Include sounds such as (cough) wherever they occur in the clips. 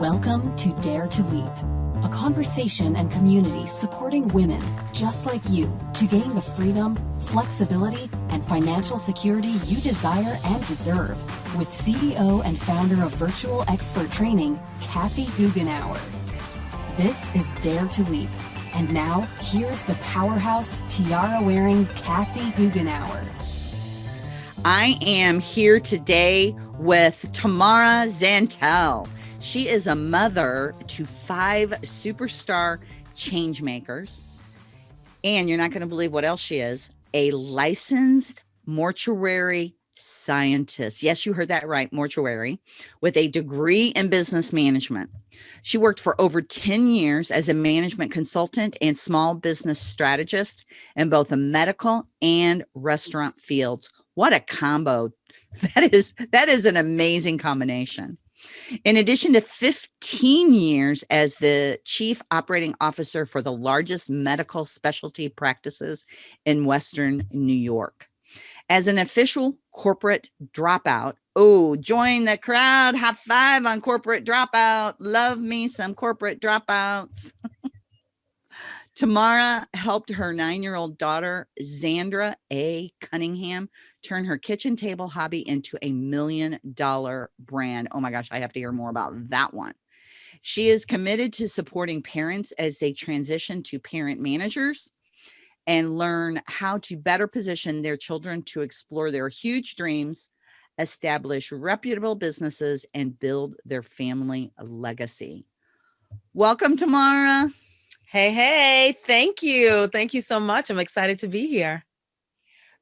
Welcome to Dare to Leap, a conversation and community supporting women just like you to gain the freedom, flexibility, and financial security you desire and deserve with CEO and founder of Virtual Expert Training, Kathy Goughenour. This is Dare to Leap. And now, here's the powerhouse tiara wearing Kathy Goughenour. I am here today with Tamara Zantell. She is a mother to five superstar change makers. And you're not going to believe what else she is a licensed mortuary scientist. Yes, you heard that right, mortuary, with a degree in business management. She worked for over 10 years as a management consultant and small business strategist in both the medical and restaurant fields. What a combo. (laughs) That is that is an amazing combination. In addition to 15 years as the chief operating officer for the largest medical specialty practices in Western New York. As an official corporate dropout, oh, join the crowd, high five on corporate dropout. Love me some corporate dropouts. (laughs) Tamara helped her nine year old daughter, Zandra A. Cunningham, turn her kitchen table hobby into a million dollar brand. Oh my gosh, I have to hear more about that one. She is committed to supporting parents as they transition to parent managers and learn how to better position their children to explore their huge dreams, establish reputable businesses, and build their family legacy. Welcome, Tamara. Hey, hey, thank you. Thank you so much. I'm excited to be here.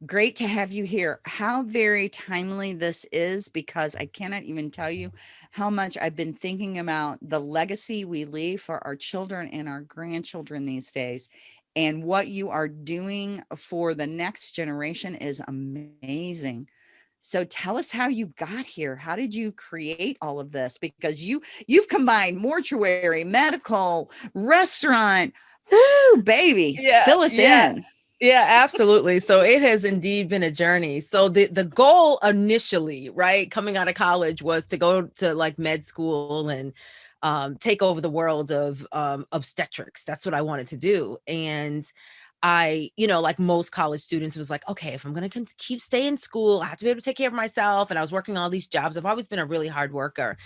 Great to have you here. How very timely this is because I cannot even tell you how much I've been thinking about the legacy we leave for our children and our grandchildren these days. And what you are doing for the next generation is amazing. So tell us how you got here. How did you create all of this? Because you you've combined mortuary, medical, restaurant. Woo, baby. Yeah, Fill us yeah. in. Yeah, absolutely. So it has indeed been a journey. So the the goal initially, right, coming out of college was to go to like med school and um, take over the world of um, obstetrics. That's what I wanted to do. And I, you know, like most college students, was like, okay, if I'm going to keep staying in school, I have to be able to take care of myself. And I was working all these jobs. I've always been a really hard worker.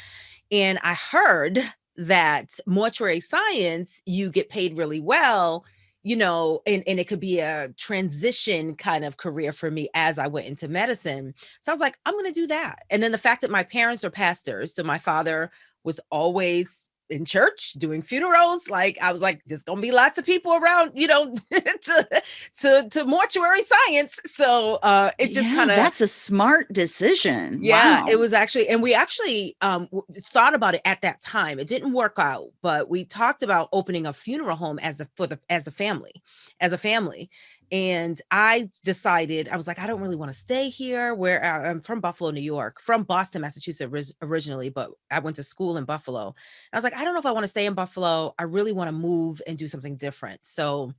And I heard that mortuary science, you get paid really well, you know, and, and it could be a transition kind of career for me as I went into medicine. So I was like, I'm going to do that. And then the fact that my parents are pastors, so my father was always in church doing funerals like i was like there's gonna be lots of people around you know (laughs) to, to to mortuary science so uh it just yeah, kind of that's a smart decision yeah wow. it was actually and we actually um thought about it at that time it didn't work out but we talked about opening a funeral home as a for the as a family as a family and I decided, I was like, I don't really want to stay here where uh, I'm from Buffalo, New York, from Boston, Massachusetts originally, but I went to school in Buffalo. I was like, I don't know if I want to stay in Buffalo. I really want to move and do something different. So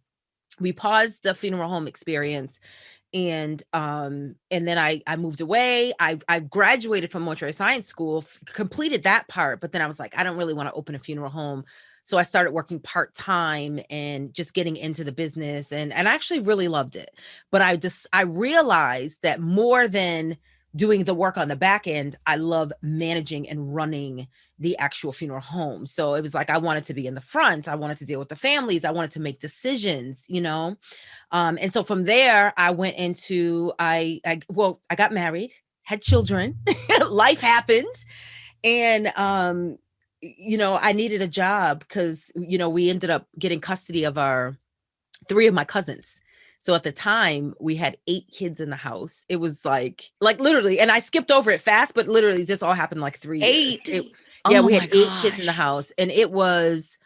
we paused the funeral home experience and um and then i i moved away i i graduated from mortuary science school completed that part but then i was like i don't really want to open a funeral home so I started working part-time and just getting into the business and and I actually really loved it. But I just I realized that more than doing the work on the back end, I love managing and running the actual funeral home. So it was like I wanted to be in the front. I wanted to deal with the families. I wanted to make decisions, you know. Um, and so from there, I went into I, I well, I got married, had children, (laughs) life happened, and um, you know, I needed a job because, you know, we ended up getting custody of our three of my cousins. So at the time we had eight kids in the house. It was like, like literally, and I skipped over it fast, but literally this all happened like three eight. It, yeah, oh we had eight kids in the house and it was,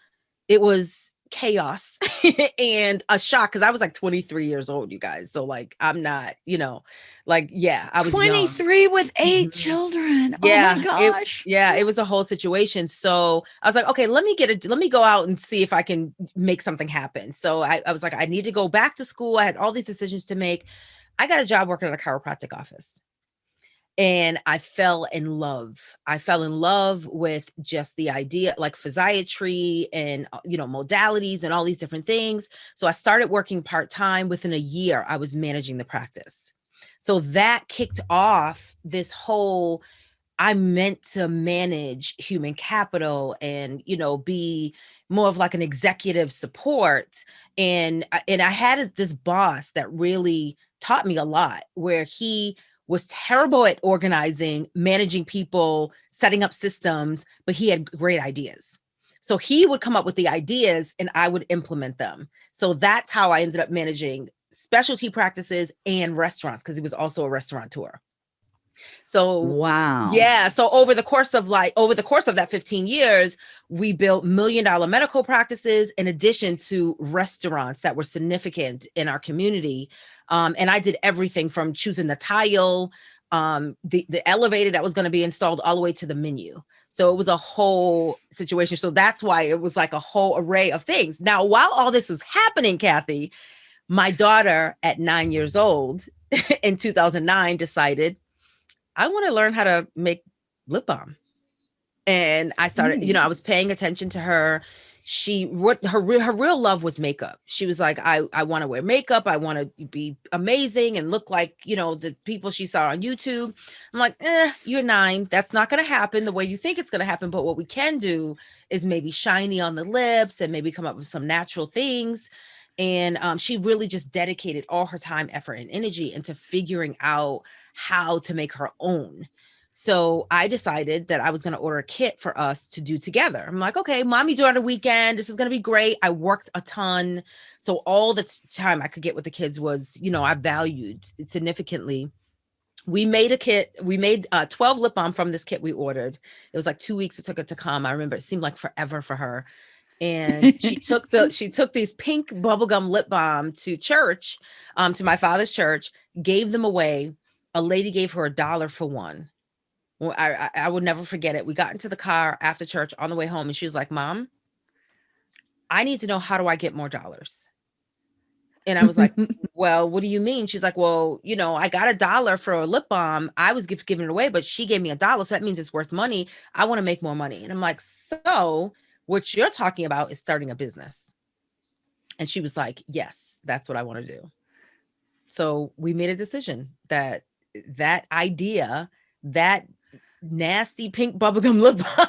it was chaos (laughs) and a shock because I was like 23 years old, you guys. So like I'm not, you know, like yeah, I was 23 young. with 8 mm-hmm. children. Yeah, oh my gosh. It, yeah, it was a whole situation. So I was like, okay, let me get it, let me go out and see if I can make something happen. So I, I was like, I need to go back to school. I had all these decisions to make. I got a job working at a chiropractic office. And I fell in love. I fell in love with just the idea, like physiatry and uh, you know modalities and all these different things. So I started working part time. Within a year, I was managing the practice. So that kicked off this whole. I meant to manage human capital and you know be more of like an executive support and uh, and I had this boss that really taught me a lot where he was terrible at organizing, managing people, setting up systems, but he had great ideas. So he would come up with the ideas and I would implement them. So that's how I ended up managing specialty practices and restaurants because he was also a restaurateur. So wow. Yeah. So over the course of like over the course of that 15 years, we built million dollar medical practices in addition to restaurants that were significant in our community. Um, and I did everything from choosing the tile, um, the, the elevator that was going to be installed all the way to the menu. So it was a whole situation. So that's why it was like a whole array of things. Now, while all this was happening, Kathy, my daughter at nine years old (laughs) in 2009 decided I want to learn how to make lip balm. And I started, mm. you know, I mm. was paying attention to her. She what her her real love was makeup. She was like, I I want to wear makeup. I want to be amazing and look like you know the people she saw on YouTube. I'm like, eh, you're nine. That's not going to happen the way you think it's going to happen. But what we can do is maybe shiny on the lips and maybe come up with some natural things and um, she really just dedicated all her time effort and energy into figuring out how to make her own. So I decided that I was going to order a kit for us to do together. I'm like, okay, mommy do it on a weekend. This is going to be great. I worked a ton. So all the time I could get with the kids was, you know, I valued significantly. We made a kit. We made uh, 12 lip balm from this kit we ordered. It was like two weeks it took it to come. I remember it seemed like forever for her. And she (laughs) took the she took these pink bubblegum lip balm to church, um, to my father's church, gave them away a lady gave her a dollar for one. Well, I, I, I would never forget it. We got into the car after church on the way home, and she was like, "Mom, I need to know how do I get more dollars." And I was like, (laughs) "Well, what do you mean?" She's like, "Well, you know, I got a dollar for a lip balm. I was giving it away, but she gave me a dollar, so that means it's worth money. I want to make more money." And I'm like, "So, what you're talking about is starting a business?" And she was like, "Yes, that's what I want to do." So we made a decision that that idea, that nasty pink bubblegum (laughs) lip balm,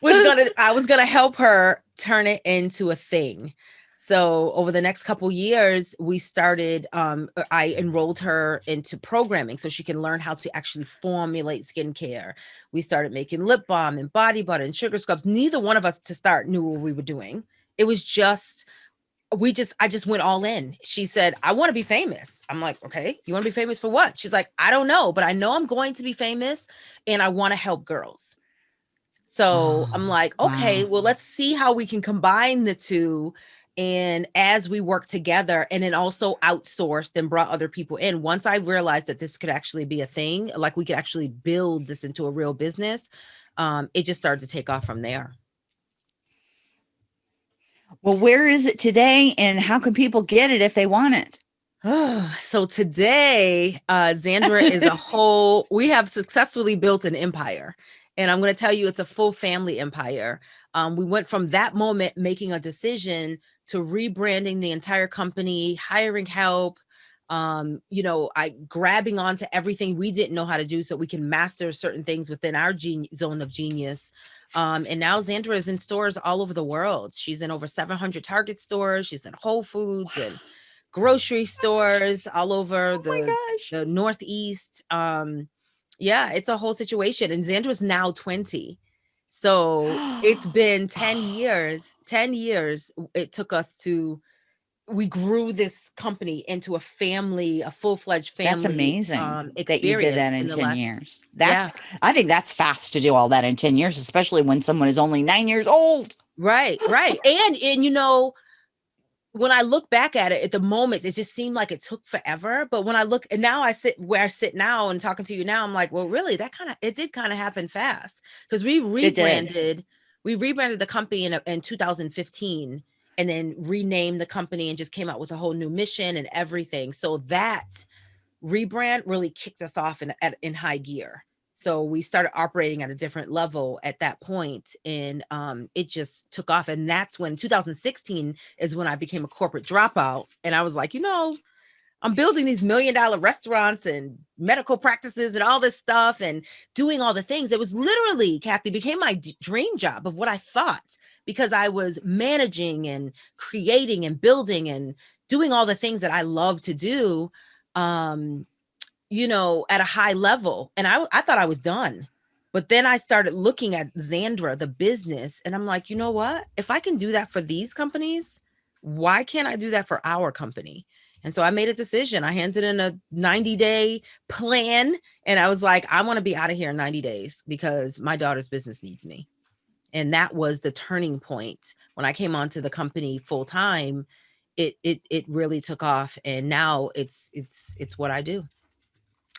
was gonna I was gonna help her turn it into a thing. So over the next couple years, we started, um, uh, I enrolled her into programming so she can learn how to actually formulate skincare. We started making lip balm and body butter and sugar scrubs. Neither one of us to start knew what we were doing. It was just we just I just went all in. She said, "I want to be famous." I'm like, "Okay, you want to be famous for what?" She's like, "I don't know, but I know I'm going to be famous and I want to help girls." So, oh, I'm like, "Okay, wow. well, let's see how we can combine the two and as we work together and then also outsourced and brought other people in once i realized that this could actually be a thing like we could actually build this into a real business um, it just started to take off from there well, where is it today and how can people get it if they want it? (sighs) so today, uh, Zandra is a (laughs) whole, we have successfully built an empire. And I'm going to tell you, it's a full family empire. Um, we went from that moment making a decision to rebranding the entire company, hiring help, um, you know, I grabbing onto everything we didn't know how to do so we can master certain things within our gene zone of genius. Um, and now Zandra is in stores all over the world. She's in over 700 Target stores. She's in Whole Foods and grocery stores all over oh the, the Northeast. Um, yeah, it's a whole situation. And Zandra's now 20. So it's (gasps) been 10 years, 10 years it took us to we grew this company into a family, a full-fledged family. That's amazing um, that you did that in, in 10 last, years. That's, yeah. I think that's fast to do all that in 10 years, especially when someone is only nine years old. Right, right. and, and, you know, when I look back at it at the moment, it just seemed like it took forever. But when I look and now I sit where I sit now and talking to you now, I'm like, well, really, that kind of, it did kind of happen fast because we rebranded, we rebranded the company in, in 2015 and then renamed the company and just came out with a whole new mission and everything. So that rebrand really kicked us off in at, in high gear. So we started operating at a different level at that point, and um, it just took off. And that's when 2016 is when I became a corporate dropout, and I was like, you know, I'm building these million dollar restaurants and medical practices and all this stuff and doing all the things. It was literally, Kathy, became my dream job of what I thought because I was managing and creating and building and doing all the things that I love to do, um, you know, at a high level. And I, I thought I was done. But then I started looking at Zandra, the business, and I'm like, you know what? If I can do that for these companies, why can't I do that for our company? And so I made a decision. I handed in a 90 day plan and I was like, I want to be out of here in 90 days because my daughter's business needs me. And that was the turning point when I came onto the company full time. It it it really took off, and now it's it's it's what I do.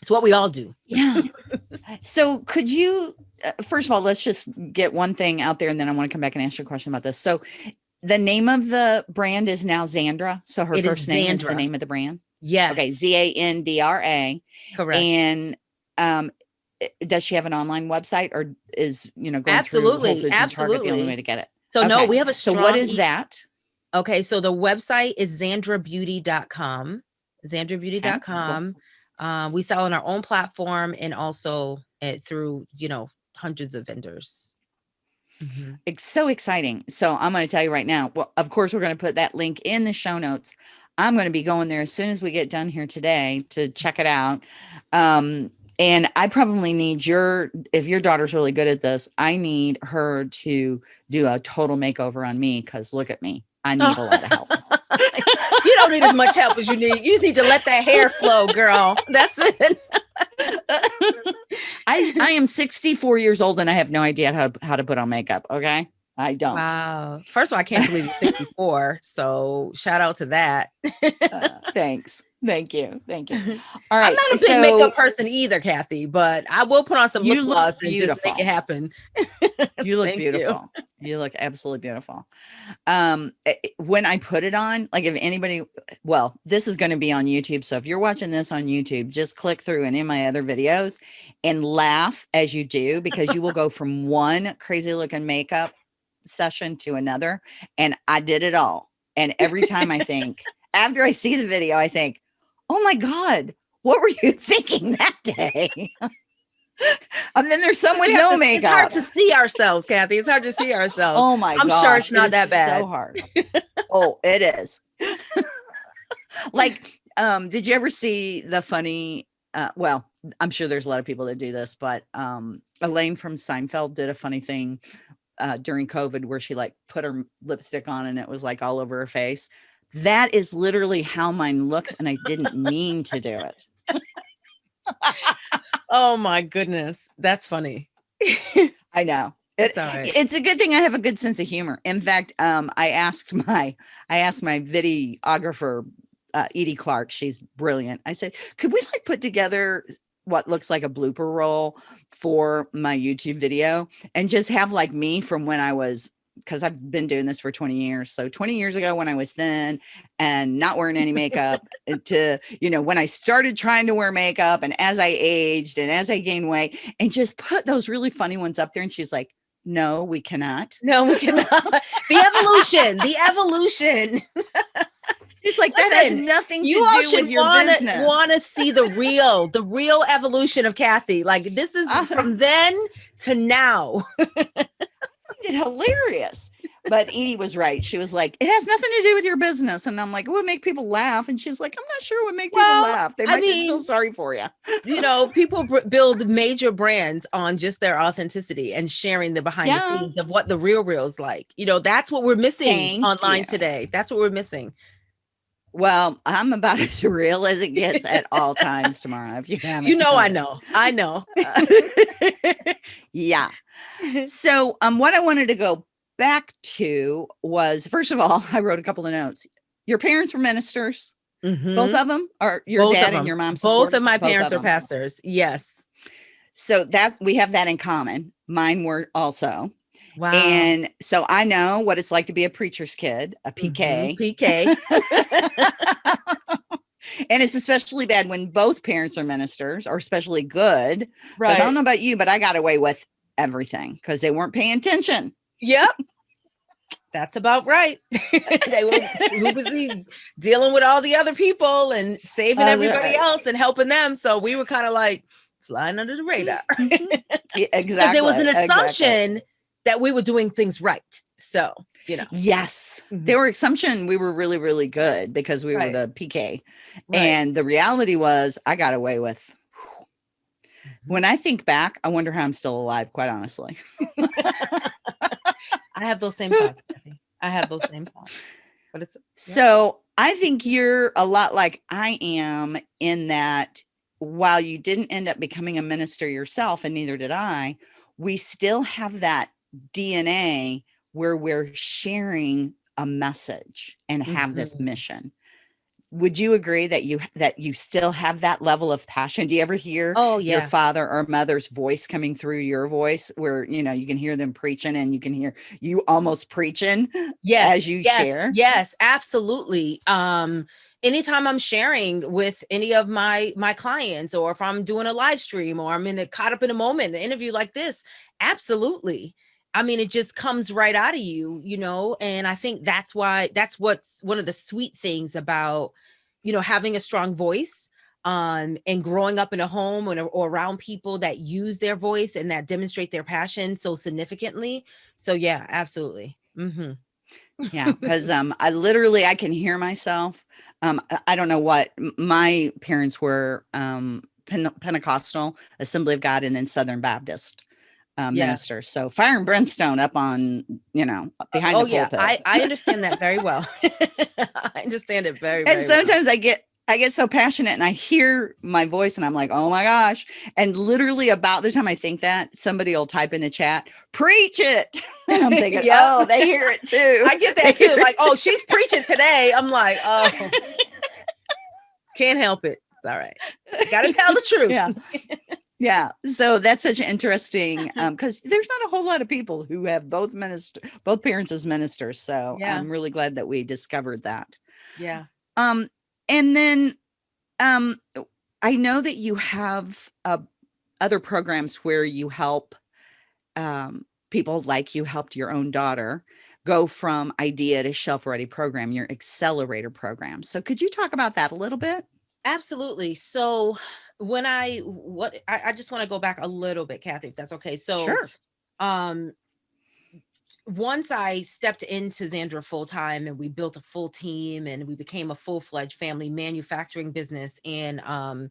It's what we all do. Yeah. (laughs) so could you uh, first of all, let's just get one thing out there, and then I want to come back and ask you a question about this. So the name of the brand is now Zandra. So her it first is name is the name of the brand. Yes. Okay. Z A N D R A. Correct. And um, does she have an online website or is you know going absolutely through absolutely the only way to get it? So okay. no, we have a so what is that? Okay, so the website is zandrabeauty.com. Zandrabeauty.com. Okay, cool. um, we sell on our own platform and also uh, through you know hundreds of vendors. Mm-hmm. It's so exciting. So I'm going to tell you right now. Well, of course, we're going to put that link in the show notes. I'm going to be going there as soon as we get done here today to check it out. Um, and I probably need your, if your daughter's really good at this, I need her to do a total makeover on me because look at me. I need a lot of help. (laughs) you don't need as much help as you need. You just need to let that hair flow, girl. That's it. (laughs) I I am 64 years old and I have no idea how how to put on makeup. Okay. I don't. Wow. First of all, I can't believe you're 64. so shout out to that. uh, thanks. Thank you. Thank you. (laughs) All right. I'm not a big so, makeup person either, Kathy, but I will put on some lip gloss and just make it happen. you look beautiful. You. you. look absolutely beautiful. Um, eh, eh, when I put it on, like if anybody, well, this is going to be on YouTube. So if you're watching this on YouTube, just click through and in my other videos and laugh as you do, because you will go from one crazy looking makeup session to another. And I did it all. And every time I (laughs) think, after I see the video, I think, oh my God, what were you (laughs) thinking that day? (laughs) and then there's some with no to, makeup. It's hard to see ourselves, Kathy. It's hard to see ourselves. Oh my I'm gosh, sure it's not it that bad. So hard. oh, it is. like, um, did you ever see the funny? Uh, well, I'm sure there's a lot of people that do this, but um, Elaine from Seinfeld did a funny thing uh, during COVID where she like put her lipstick on and it was like all over her face. That is literally how mine looks. And I didn't mean to do it. (laughs) oh my goodness. That's funny. I know. It, It's a good thing I have a good sense of humor. In fact, um, I asked my I asked my videographer, uh, Edie Clark. She's brilliant. I said, could we like put together what looks like a blooper roll for my YouTube video and just have like me from when I was because I've been doing this for 20 years. So 20 years ago when I was thin and not wearing any makeup to, you know, when I started trying to wear makeup and as I aged and as I gained weight and just put those really funny ones up there. And she's like, no, we cannot. No, we cannot. the evolution, the evolution. (laughs) It's like Listen, that has nothing to do with your wanna, business. Want to see the real, the real evolution of Kathy? Like this is uh, from then to now. it's hilarious. But Edie was right. She was like, "It has nothing to do with your business," and I'm like, "It would make people laugh." And she's like, "I'm not sure what make well, people laugh. They might I mean, just feel sorry for you." you know, people build major brands on just their authenticity and sharing the behind yeah. the scenes of what the real real is like. You know, that's what we're missing Thank online you. today. That's what we're missing. Well, I'm about as (laughs) real as it gets at all times Tamara. If you haven't, you know, I know, I (laughs) know. (laughs) yeah. So, um, what I wanted to go back to was first of all, I wrote a couple of notes. Your parents were ministers, mm-hmm. both of them, or your both dad and your mom. Both of my both parents of are pastors. Yes. So that we have that in common. Mine were also. Wow. And so I know what it's like to be a preacher's kid, a PK. Mm-hmm. PK. (laughs) and it's especially bad when both parents are ministers or especially good. Right. I don't know about you, but I got away with everything because they weren't paying attention. Yep. That's about right. (laughs) they were busy dealing with all the other people and saving everybody right. else and helping them. So we were kind of like flying under the radar. yeah, exactly. there was an assumption exactly. That we were doing things right. So you know. Yes. Mm-hmm. They were assumption we were really, really good because we right. were the PK. Right. And the reality was I got away with mm-hmm. when I think back, I wonder how I'm still alive, quite honestly. (laughs) I have those same thoughts. I have those same thoughts. But it's yeah. so I think you're a lot like I am in that while you didn't end up becoming a minister yourself, and neither did I, we still have that DNA where we're sharing a message and have mm-hmm. this mission. Would you agree that you that you still have that level of passion? Do you ever hear oh yeah. your father or mother's voice coming through your voice where you know you can hear them preaching and you can hear you almost preaching yes as you yes, share? yes absolutely. Um anytime i'm sharing with any of my my clients or if i'm doing a live stream or i'm in a caught up in a moment an interview like this absolutely I mean, it just comes right out of you, you know, and I think that's why that's what's one of the sweet things about, you know, having a strong voice um, and growing up in a home or, or around people that use their voice and that demonstrate their passion so significantly. So yeah, absolutely. Mm-hmm. yeah, because um, I literally I can hear myself. Um, I don't know what my parents were um, Pentecostal, Assembly of God, and then Southern Baptist um, yeah. minister. So fire and brimstone up on, you know, behind oh, the pulpit. yeah, I, I understand that very well. (laughs) (laughs) I understand it very, very And sometimes well. I get I get so passionate and I hear my voice and I'm like, oh my gosh. And literally about the time I think that, somebody will type in the chat, preach it. (laughs) And I'm thinking, yep. oh, they hear it too. I get that they too. Like, oh, she's preaching today. I'm like, oh, can't help it. It's all right. Gotta tell the truth. Yeah. Yeah, so that's such an interesting (laughs) um because there's not a whole lot of people who have both minister both parents as ministers. So yeah. I'm really glad that we discovered that. Yeah. Um and then um I know that you have uh other programs where you help um people like you helped your own daughter go from idea to shelf ready program, your accelerator program. So could you talk about that a little bit? Absolutely. So when I what I, I just want to go back a little bit, Kathy, if that's okay. So sure. um once I stepped into Zandra full time and we built a full team and we became a full fledged family manufacturing business and um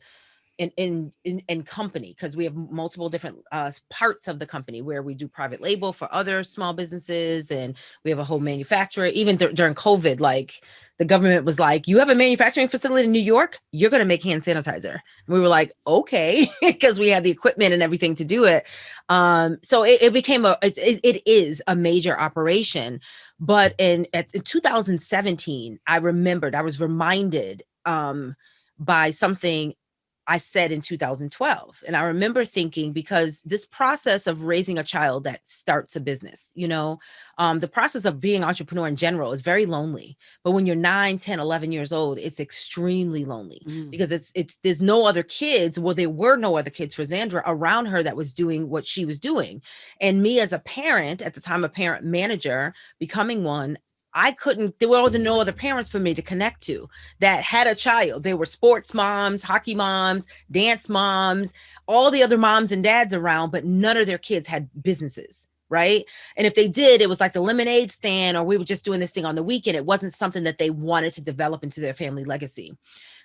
in in in, in company because we have multiple different uh, parts of the company where we do private label for other small businesses and we have a whole manufacturer. Even during covid like the government was like you have a manufacturing facility in new york? You're going to make hand sanitizer. And we were like okay (laughs) because we had the equipment and everything to do it. Um so it, it became a it, it is a major operation. But in, at, in 2017 i remembered i was reminded um by something I said in 2012. And I remember thinking, because this process of raising a child that starts a business, you know, um, the process of being entrepreneur in general is very lonely. But when you're 9, 10, 11 years old, it's extremely lonely mm. because it's, it's, there's no other kids. Well, there were no other kids for Zandra around her that was doing what she was doing. And me as a parent, at the time, a parent manager, becoming one, I couldn't, there were no other parents for me to connect to that had a child. They were sports moms, hockey moms, dance moms, all the other moms and dads around, but none of their kids had businesses. Right. And if they did, it was like the lemonade stand, or we were just doing this thing on the weekend. It wasn't something that they wanted to develop into their family legacy.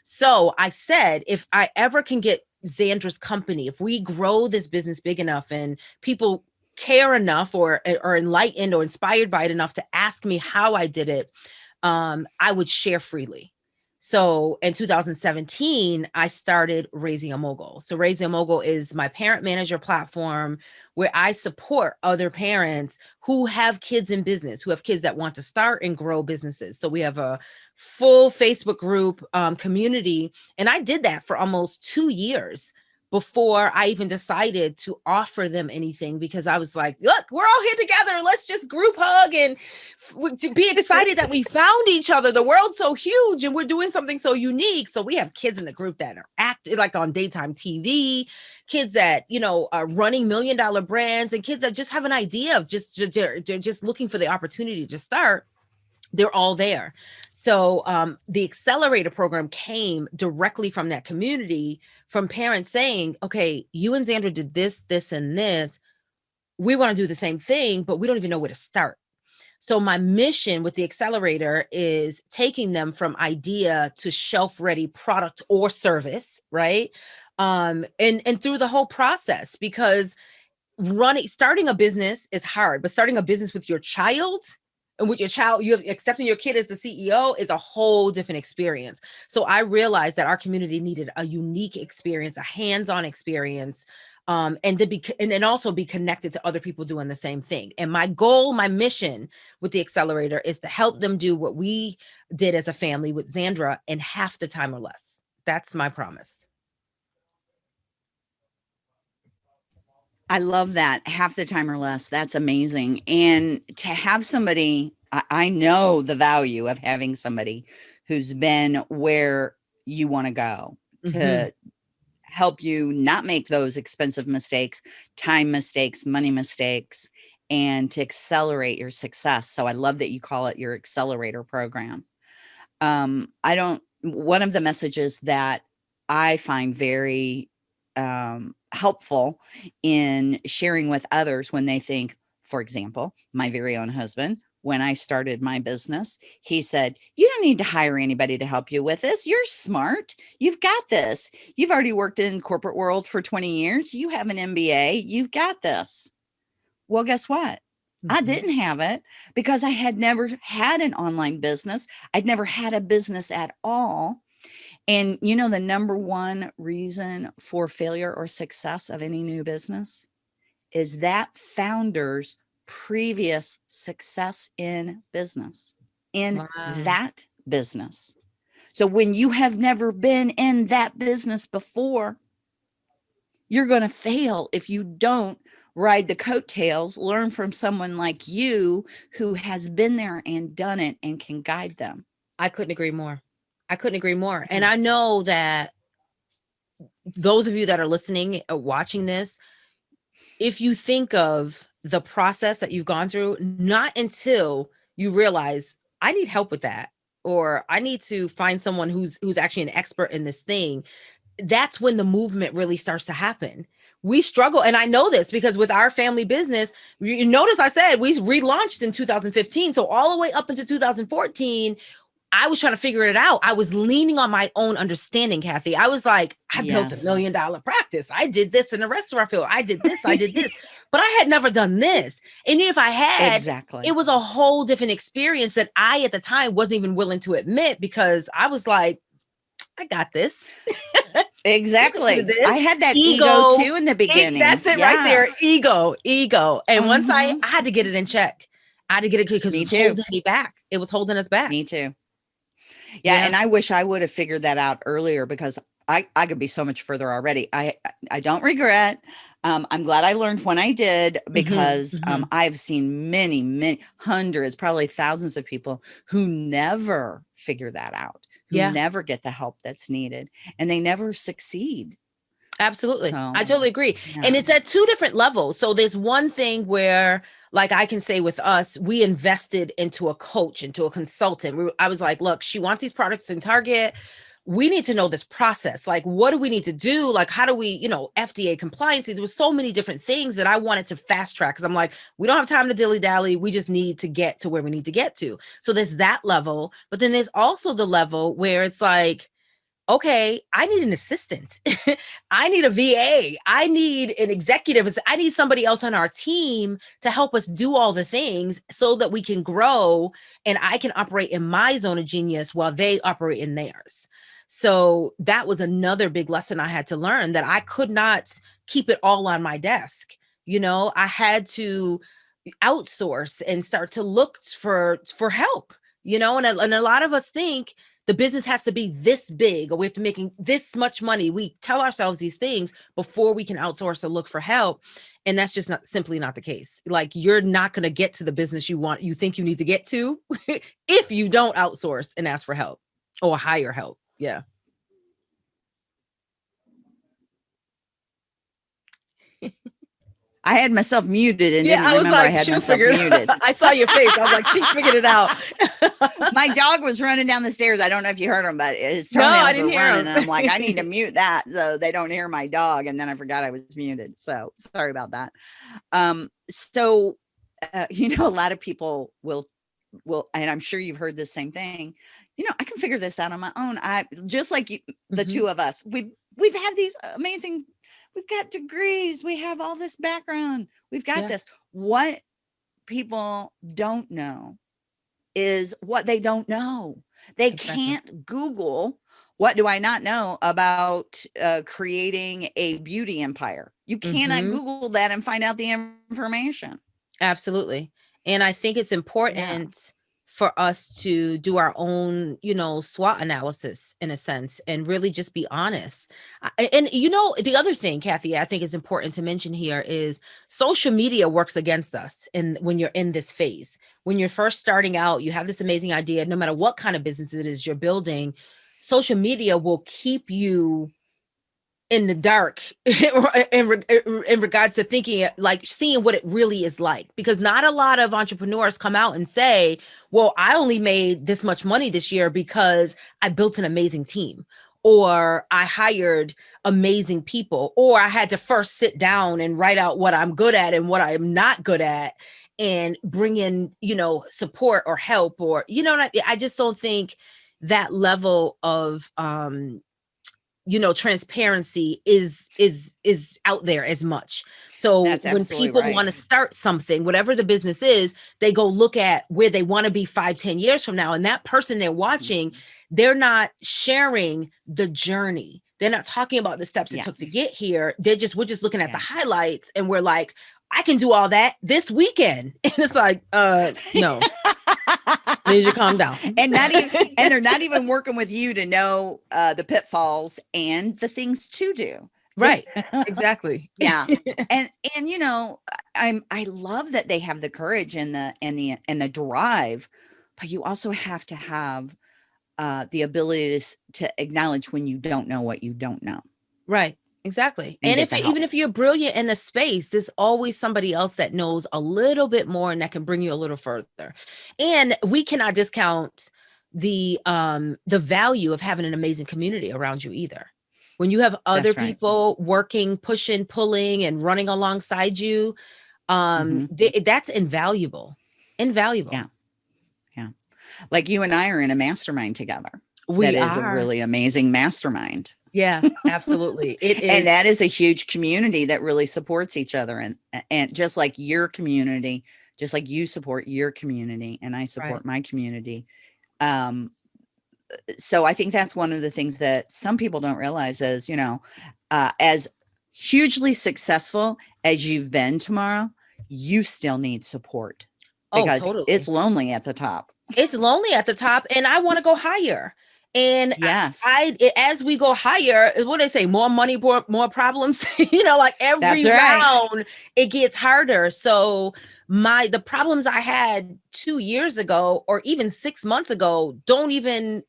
So I said, if I ever can get Zandra's company, if we grow this business big enough and people care enough or eh, or enlightened or inspired by it enough to ask me how I did it, um, I would share freely. So in 2017, I started Raising a Mogul. So Raising a Mogul is my parent manager platform where I support other parents who have kids in business, who have kids that want to start and grow businesses. So we have a full Facebook group um, community. And I did that for almost two years before I even decided to offer them anything because I was like, look, we're all here together. Let's just group hug and be excited that we found each other. The world's so huge and we're doing something so unique. So we have kids in the group that are acting like on daytime TV, kids that, you know, are running million dollar brands and kids that just have an idea of just, they're just looking for the opportunity to start they're all there. So um, the accelerator program came directly from that community, from parents saying, okay, you and Zandra did this, this, and this. We want to do the same thing, but we don't even know where to start. So my mission with the accelerator is taking them from idea to shelf ready product or service, right? Um, and, and through the whole process, because running, starting a business is hard, but starting a business with your child and with your child, you accepting your kid as the CEO is a whole different experience. So I realized that our community needed a unique experience, a hands-on experience, um, and to be and, and also be connected to other people doing the same thing. And my goal, my mission with the accelerator is to help them do what we did as a family with Zandra in half the time or less. That's my promise. I love that half the time or less. That's amazing. And to have somebody, I, I know the value of having somebody who's been where you want to go to mm -hmm. help you not make those expensive mistakes, time mistakes, money mistakes, and to accelerate your success. So I love that you call it your accelerator program. Um, I don't, one of the messages that I find very um, helpful in sharing with others when they think, for example, my very own husband, when I started my business, he said, you don't need to hire anybody to help you with this. You're smart. You've got this. You've already worked in corporate world for 20 years. You have an MBA. You've got this. Well, guess what? Mm -hmm. I mm-hmm. didn't have it because I had never had an online business. I'd never had a business at all. And you know, the number one reason for failure or success of any new business is that founder's previous success in business, in wow. that business. So when you have never been in that business before, you're going to fail if you don't ride the coattails, learn from someone like you who has been there and done it and can guide them. I couldn't agree more. I couldn't agree more. And I know that those of you that are listening or uh, watching this, if you think of the process that you've gone through, not until you realize I need help with that, or I need to find someone who's who's actually an expert in this thing, that's when the movement really starts to happen. We struggle, and I know this because with our family business, you notice I said we relaunched in 2015. So all the way up into 2014, I was trying to figure it out. I was leaning on my own understanding, Kathy. I was like, I yes. built a million dollar practice. I did this in the restaurant field. I did this, I did this, (laughs) but I had never done this. And if I had, exactly, it was a whole different experience that I at the time wasn't even willing to admit because I was like, I got this. (laughs) exactly. I had that ego, ego, too in the beginning. That's it yes. right there. Ego, ego. And mm -hmm. once I, mm-hmm. I had to get it in check. I had to get it because it was too. holding me back. It was holding us back. Me too. Yeah, yeah, and I wish I would have figured that out earlier because I, I could be so much further already. I I don't regret. Um, I'm glad I learned when I did mm-hmm, because mm -hmm, um, I've seen many, many hundreds, probably thousands of people who never figure that out, who yeah. never get the help that's needed, and they never succeed. Absolutely. So, I totally agree. Yeah. And it's at two different levels. So there's one thing where like I can say with us, we invested into a coach, into a consultant. We, I was like, look, she wants these products in Target. We need to know this process. Like, what do we need to do? Like, how do we, you know, FDA compliance? There was so many different things that I wanted to fast track because I'm like, we don't have time to dilly dally. We just need to get to where we need to get to. So there's that level. But then there's also the level where it's like, okay, I need an assistant. (laughs) I need a VA. I need an executive. I need somebody else on our team to help us do all the things so that we can grow and I can operate in my zone of genius while they operate in theirs. So that was another big lesson I had to learn that I could not keep it all on my desk. You know, I had to outsource and start to look for for help, you know, and a, and a lot of us think the business has to be this big or we have to making this much money. We tell ourselves these things before we can outsource or look for help. And that's just not simply not the case. Like you're not going to get to the business you want, you think you need to get to (laughs) if you don't outsource and ask for help or hire help. Yeah. (laughs) I had myself muted and didn't remember I, like, I had myself muted. (laughs) I saw your face. I was like, she figured it out. (laughs) My dog was running down the stairs. I don't know if you heard him, but his toenails no, were running. And I'm like, I need to (laughs) mute that so they don't hear my dog. And then I forgot I was muted. So sorry about that. Um, so uh, you know, a lot of people will will, and I'm sure you've heard the same thing. You know, I can figure this out on my own. I just like you, the mm -hmm. two of us. We've we've had these amazing we've got degrees, we have all this background, we've got yeah. this. What people don't know is what they don't know. They exactly. can't Google what do I not know about uh, creating a beauty empire? You cannot mm -hmm. Google that and find out the information. Absolutely. And I think it's important yeah for us to do our own, you know, SWOT analysis in a sense and really just be honest. And, you know, the other thing, Kathy, I think is important to mention here is social media works against us. And when you're in this phase, when you're first starting out, you have this amazing idea, no matter what kind of business it is you're building, social media will keep you in the dark (laughs) in, in regards to thinking like seeing what it really is like because not a lot of entrepreneurs come out and say well i only made this much money this year because i built an amazing team or i hired amazing people or i had to first sit down and write out what i'm good at and what i'm not good at and bring in you know support or help or you know I, I just don't think that level of um you know transparency is is is out there as much so when people right. want to start something whatever the business is they go look at where they want to be five ten years from now and that person they're watching mm-hmm. they're not sharing the journey they're not talking about the steps it took to get here they're just we're just looking at yeah. the highlights and we're like i can do all that this weekend (laughs) and it's like uh no need you to calm down. (laughs) and not even and they're not even working with you to know uh, the pitfalls and the things to do. Right. (laughs) exactly. yeah. (laughs) And and you know, I'm I love that they have the courage and the and the and the drive, but you also have to have uh, the ability to, to acknowledge when you don't know what you don't know. Right. Exactly. And, and if even if you're brilliant in the space, there's always somebody else that knows a little bit more and that can bring you a little further. And we cannot discount the um the value of having an amazing community around you either. When you have other right. people working, pushing, pulling and running alongside you, um mm -hmm. that's invaluable. Invaluable. Yeah. Yeah. Like you and I are in a mastermind together. We that are. a really amazing mastermind. Yeah, absolutely. (laughs) It is. and that is a huge community that really supports each other. And, and just like your community, just like you support your community and I support right. my community. Um, so I think that's one of the things that some people don't realize is, you know, uh, as hugely successful as you've been Tamara, you still need support oh, because oh, totally. it's lonely at the top. It's lonely at the top and I want to go higher. And yes, I, I, as we go higher, what they say, more money, more, more problems. (laughs) you know, like every round, it gets harder. So my the problems I had two years ago, or even six months ago, don't even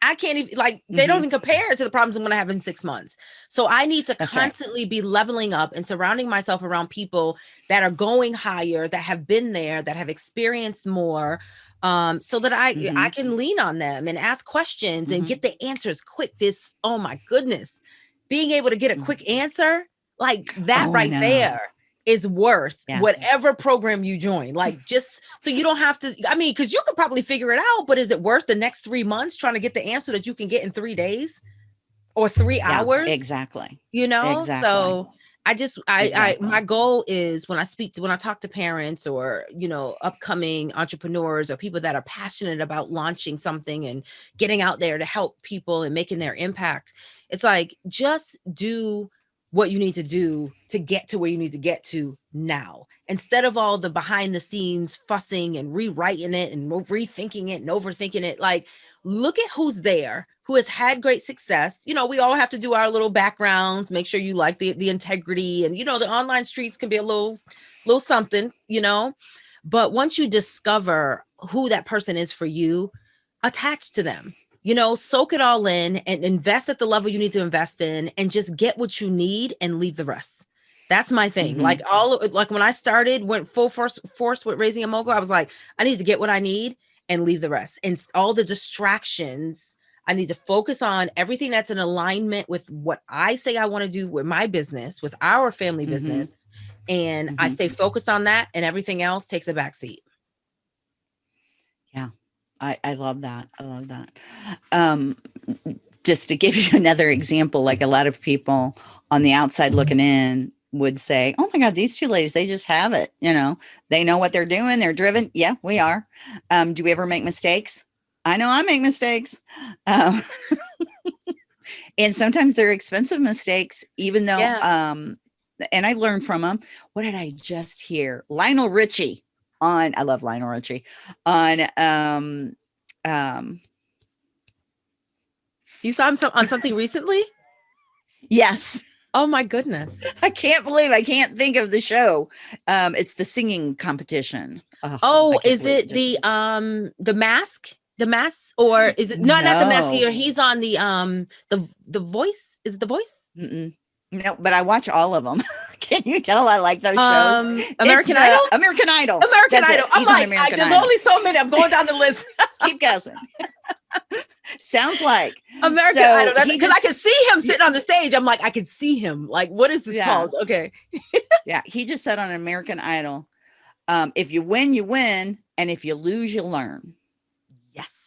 I can't even like they mm-hmm. don't even compare to the problems I'm going to have in six months. So I need to That's constantly right. be leveling up and surrounding myself around people that are going higher, that have been there, that have experienced more, um, so that I mm-hmm. I can lean on them and ask questions mm-hmm. and get the answers quick. This oh my goodness, being able to get a mm. quick answer like that oh, right there is worth yes. whatever program you join. Like just so you don't have to, I mean, because you could probably figure it out, but is it worth the next three months trying to get the answer that you can get in three days or three yeah, hours? Exactly. You know, exactly. so I just I exactly. I my goal is when I speak to when I talk to parents or you know upcoming entrepreneurs or people that are passionate about launching something and getting out there to help people and making their impact. It's like just do what you need to do to get to where you need to get to now instead of all the behind the scenes fussing and rewriting it and rethinking it and overthinking it like look at who's there who has had great success you know we all have to do our little backgrounds make sure you like the the integrity and you know the online streets can be a little little something you know but once you discover who that person is for you attach to them you know, soak it all in and invest at the level you need to invest in and just get what you need and leave the rest. That's my thing. Mm -hmm. Like all like when I started, went full force force with raising a mogul, I was like, I need to get what I need and leave the rest. And all the distractions, I need to focus on everything that's in alignment with what I say I want to do with my business, with our family mm -hmm. business. And mm -hmm. I stay focused on that and everything else takes a back seat. Yeah. I, I love that. I love that. Um, just to give you (laughs) another example, like a lot of people on the outside mm-hmm. looking in would say, oh my God, these two ladies, they just have it. You know, they know what they're doing. They're driven. Yeah, we are. Um, do we ever make mistakes? I know I make mistakes. Um, and sometimes they're expensive mistakes, even though, yeah. um, and I learned from them. What did I just hear? Lionel Richie on I love Lionel Richie on um um you saw him on something recently? Yes. Oh my goodness. I can't believe I can't think of the show. Um it's the singing competition. Oh, oh is it the um the mask? The mask or is it not no. not the mask here? He's on the um the the voice. Is it the voice? Mm -mm. No, but I watch all of them. (laughs) Can you tell I like those shows? Um, American Idol? American Idol. American That's Idol. I'm like, I, there's Idol. only so many. I'm going down the list. (laughs) Keep guessing. (laughs) Sounds like American so Idol. Because I can see him sitting on the stage. I'm like, I can see him. Like, what is this yeah. called? Okay. yeah. He just said on American Idol, um, if you win, you win. And if you lose, you learn.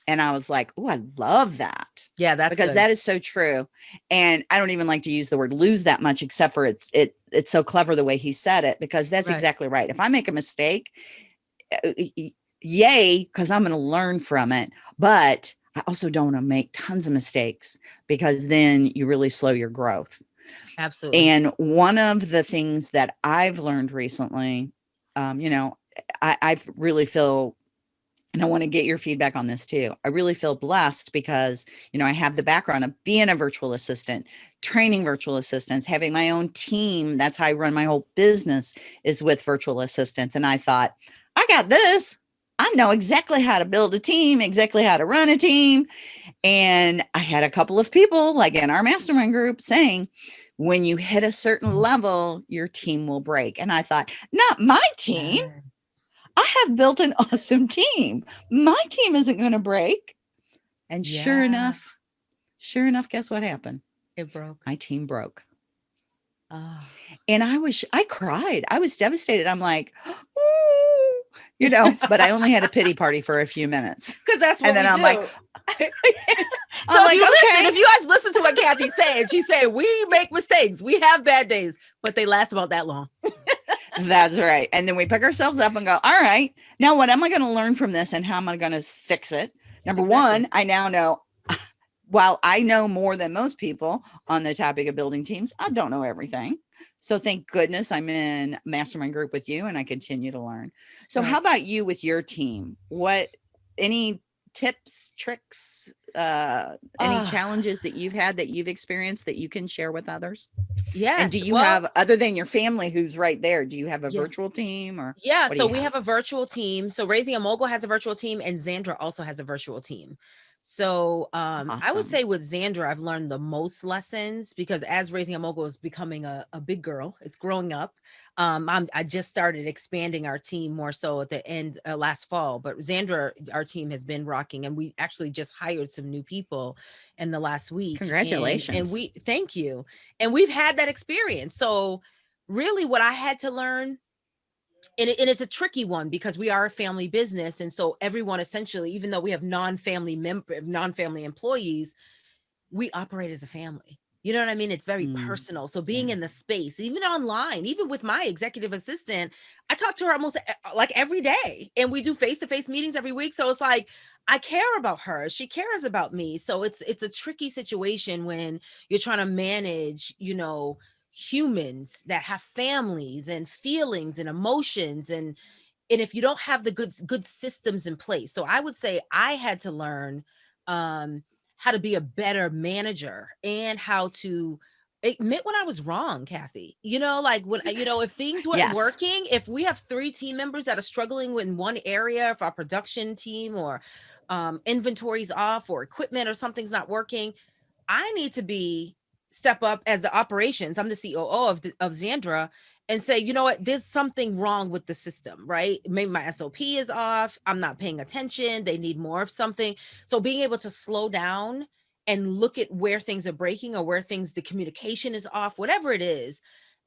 And I was like, oh, I love that. Yeah, that's because good. that is so true. And I don't even like to use the word lose that much, except for it's it it's so clever the way he said it, because that's right. exactly right. If I make a mistake, uh, yay, because I'm going to learn from it. But I also don't want to make tons of mistakes because then you really slow your growth. Absolutely. And one of the things that I've learned recently, um, you know, I, I really feel and I want to get your feedback on this too. I really feel blessed because, you know, I have the background of being a virtual assistant, training virtual assistants, having my own team. That's how I run my whole business is with virtual assistants. And I thought, I got this. I know exactly how to build a team, exactly how to run a team. And I had a couple of people like in our mastermind group saying, when you hit a certain level, your team will break. And I thought, not my team. I have built an (laughs) awesome team. My team isn't going to break. And yeah. sure enough, sure enough, guess what happened? It broke. My team broke. Oh. And I was, I cried. I was devastated. I'm like, Ooh, (gasps) you know, but I only had a pity party for a few minutes. (laughs) Because that's what and then I'm do. like, (laughs) so I'm like, you okay. listen, if you guys listen to what Kathy's saying, she's saying we make mistakes, we have bad days, but they last about that long. That's right. And then we pick ourselves up and go, all right, now what am I going to learn from this and how am I going to fix it? Number exactly. one, I now know (laughs) while I know more than most people on the topic of building teams, I don't know everything. So thank goodness I'm in mastermind group with you and I continue to learn. So right. how about you with your team? What, any tips, tricks, uh, any challenges that you've had that you've experienced that you can share with others? Yes. And do you well, have, other than your family who's right there, do you have a yeah. virtual team or? Yeah. So we have? have a virtual team. So Raising a Mogul has a virtual team and Zandra also has a virtual team. So um, awesome. I would say with Zandra, I've learned the most lessons because as Raising a Mogul is becoming a, a big girl, it's growing up. Um, I'm, i just started expanding our team more so at the end uh, last fall, but Zandra, our team has been rocking and we actually just hired some new people in the last week. Congratulations. And, and we, thank you. And we've had that experience. So really what I had to learn and, it, and, it's a tricky one because we are a family business and so everyone essentially even though we have non-family member non-family employees we operate as a family. You know what i mean? It's very mm. personal. So being yeah. in the space even online even with my executive assistant i talk to her almost like every day and we do face-to-face -face meetings every week. So it's like i care about her. She cares about me. So it's it's a tricky situation when you're trying to manage you know humans that have families and feelings and emotions and and if you don't have the good good systems in place so i would say i had to learn um how to be a better manager and how to admit when I was wrong, Kathy. You know, like when you know, if things weren't Yes. working, if we have three team members that are struggling in one area, if our production team or um, inventory's off or equipment or something's not working, I need to be step up as the operations. I'm the COO of the, of Zandra and say, you know what, there's something wrong with the system, right? Maybe my SOP is off. I'm not paying attention. They need more of something. So being able to slow down and look at where things are breaking or where things the communication is off whatever it is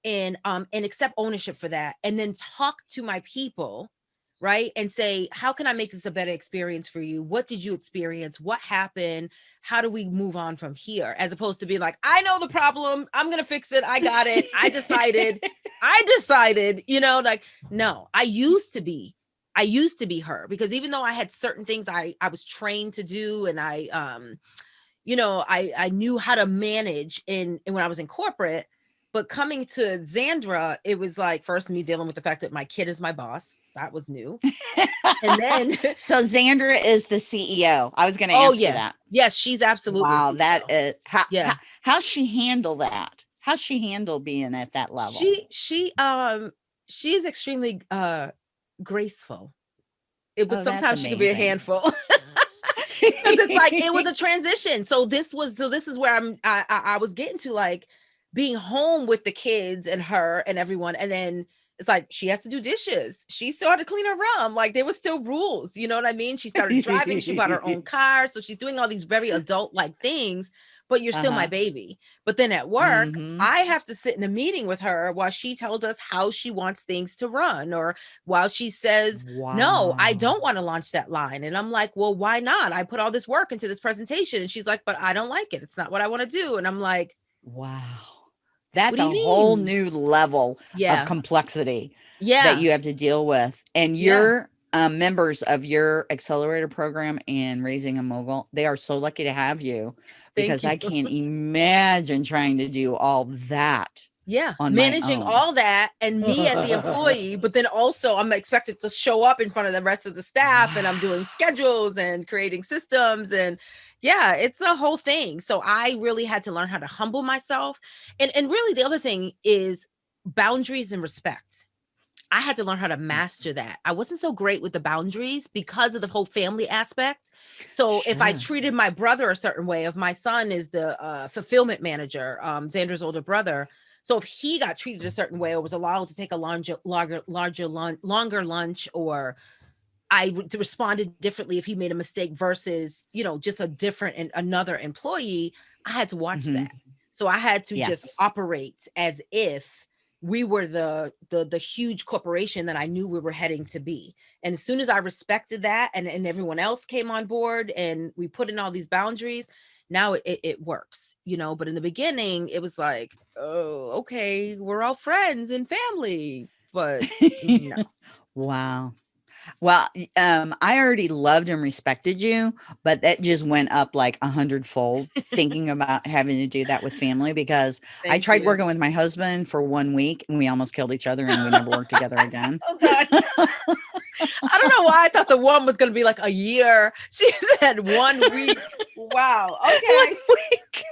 and um and accept ownership for that and then talk to my people right and say how can i make this a better experience for you? What did you experience? What happened? How do we move on from here? As opposed to being like i know the problem. I'm gonna fix it. I got it. I decided. (laughs) I decided you know like no i used to be i used to be her because even though i had certain things i i was trained to do and i um you know, I I knew how to manage in, in when I was in corporate, but coming to Zandra, it was like first me dealing with the fact that my kid is my boss. That was new. And then (laughs) so Zandra is the CEO. I was going to Oh, ask yeah. you that. yes, she's absolutely Wow, CEO. that is how, Yeah. how she handle that? How she handle being at that level? She she um she is extremely uh graceful. It but Oh, sometimes she can be a handful. (laughs) because it's like it was a transition. So this was so this is where I'm I, I I was getting to like being home with the kids and her and everyone, and then it's like she has to do dishes. She still had to clean her room. Like there was still rules. You know what I mean? She started driving. she bought her (laughs) own car, so she's doing all these very adult like things. But you're still my Uh-huh. baby. But then at work, Mhm. I have to sit in a meeting with her while she tells us how she wants things to run, or while she says no, I don't want to launch that line. And I'm like, well, why not? I put all this work into this presentation. And she's like, but I don't like it. It's not what I want to do. And I'm like, Wow. That's a you whole new level yeah, of complexity yeah, that you have to deal with. And Yeah. your um, members of your accelerator program and raising a mogul, they are so lucky to have you because I can't imagine trying to do all that. yeah, managing all that and me as the (laughs) employee, but then also I'm expected to show up in front of the rest of the staff and I'm doing schedules and creating systems and yeah, it's a whole thing. So I really had to learn how to humble myself. And and really the other thing is boundaries and respect. I had to learn how to master that. I wasn't so great with the boundaries because of the whole family aspect. So if I treated my brother a certain way, if my son is the uh, fulfillment manager, um, Zandra's older brother, so if he got treated a certain way or was allowed to take a larger, larger, larger, longer lunch, or I responded differently if he made a mistake versus you know just a different and another employee, I had to watch Mhm. that. So I had to Yes. just operate as if we were the the the huge corporation that I knew we were heading to be. And as soon as I respected that and, and everyone else came on board and we put in all these boundaries, now it, it, it works, you know. But in the beginning, it was like, oh, okay, we're all friends and family. But (laughs) no. Wow. Well, um, I already loved and respected you, but that just went up like a hundredfold thinking about having to do that with family because I tried you. working with my husband for one week and we almost killed each other and we never worked together (laughs) again. Oh, I don't know why I thought the one was going to be like a year. (laughs) She said one week. (laughs) Wow. Okay. One week.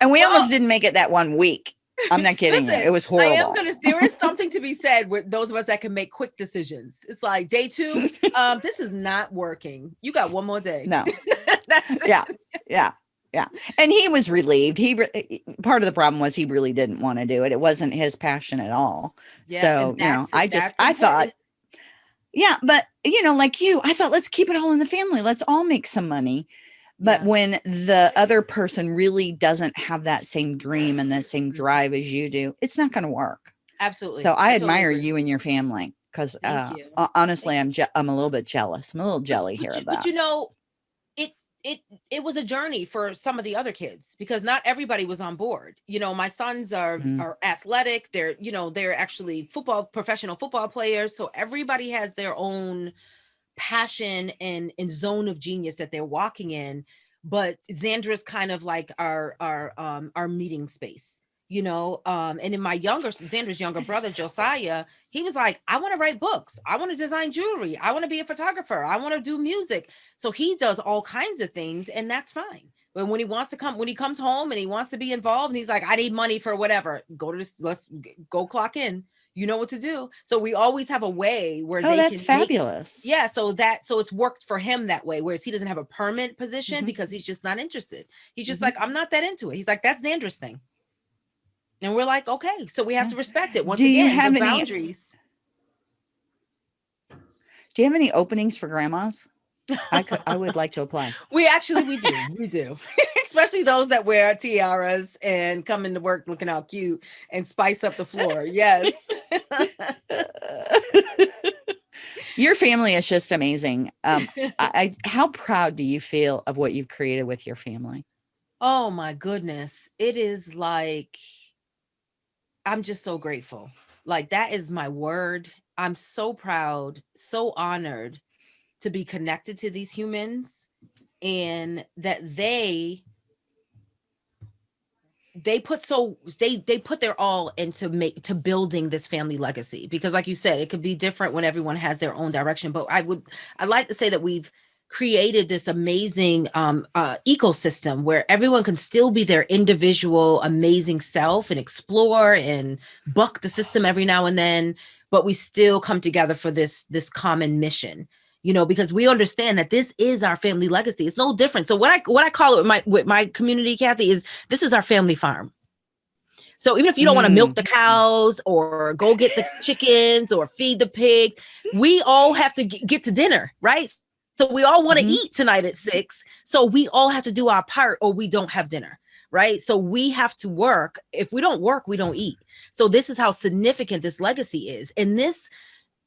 And we Well- almost didn't make it that one week. I'm not kidding Listen, you. It was horrible. I am gonna. There is (laughs) something to be said with those of us that can make quick decisions. It's like day two. Um, this is not working. You got one more day. no. (laughs) That's it. Yeah. Yeah. Yeah. And he was relieved. He re- part of the problem was he really didn't want to do it. It wasn't his passion at all. Yeah, so, you know, I just I thought. Yeah, but you know, like you, I thought let's keep it all in the family. Let's all make some money. But Yeah. when the other person really doesn't have that same dream and that same Mhm. drive as you do, it's not going to work. absolutely. So I totally admire agree. you and your family because uh, you. ho- honestly, I'm je- I'm a little bit jealous. I'm a little jelly but here you, of but you know, it it it was a journey for some of the other kids because not everybody was on board. You know, my sons are Mhm. are athletic. They're you know they're actually football professional football players. So everybody has their own passion and and zone of genius that they're walking in. But Zandra's kind of like our our um our meeting space. you know um and in my younger Zandra's younger brother josiah he was like i want to write books. I want to design jewelry. I want to be a photographer. I want to do music. So he does all kinds of things and that's fine. But when he wants to come when he comes home and he wants to be involved and he's like i need money for whatever go to this let's go clock in you know what to do. So we always have a way where oh they that's can fabulous. Yeah so that so it's worked for him that way whereas he doesn't have a permanent position Mhm. because he's just not interested. He's just Mhm. like i'm not that into it. He's like that's Zandra's thing. And we're like okay. So we have to respect it. Once Do you again have the any- boundaries. Do you have any openings for grandmas? I could i would like to apply. (laughs) We actually we do. We do. (laughs) Especially those that wear tiaras and come into work looking all cute and spice up the floor. Yes (laughs) your family is just amazing um I, I how proud do you feel of what you've created with your family Oh my goodness. It is like I'm just so grateful. Like that is my word. I'm so proud, so honored to be connected to these humans and that they they put so they they put their all into make to building this family legacy because like you said it could be different when everyone has their own direction. But i would i'd like to say that we've created this amazing um, uh, ecosystem where everyone can still be their individual amazing self and explore and buck the system every now and then but we still come together for this this common mission you know because we understand that this is our family legacy it's no different so what i what i call it with my with my community kathy is this is our family farm so even if you don't want to milk the cows or go get the (laughs) chickens or feed the pigs we all have to get to dinner right so we all want to Mhm. eat tonight at six. So we all have to do our part or we don't have dinner. Right. So we have to work. If we don't work, we don't eat. So this is how significant this legacy is. And this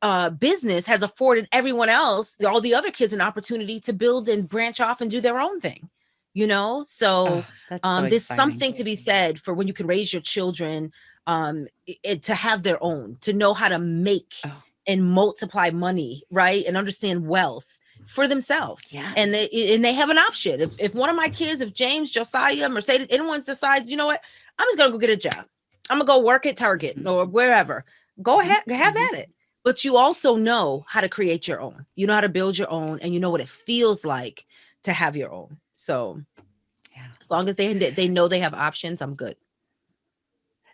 uh, business has afforded everyone else, all the other kids, an opportunity to build and branch off and do their own thing. You know, so Oh, that's so um, there's exciting. something to be said for when you can raise your children um, it, to have their own, to know how to make Oh. and multiply money, right, and understand wealth for themselves. And they and they have an option. If if one of my kids, if James, Josiah, Mercedes, anyone decides, you know what, I'm just gonna go get a job. I'm gonna go work at Target or wherever. Go Mhm, ahead, have mhm. at it. But you also know how to create your own. You know how to build your own, and you know what it feels like to have your own. So Yeah. as long as they they know they have options, I'm good.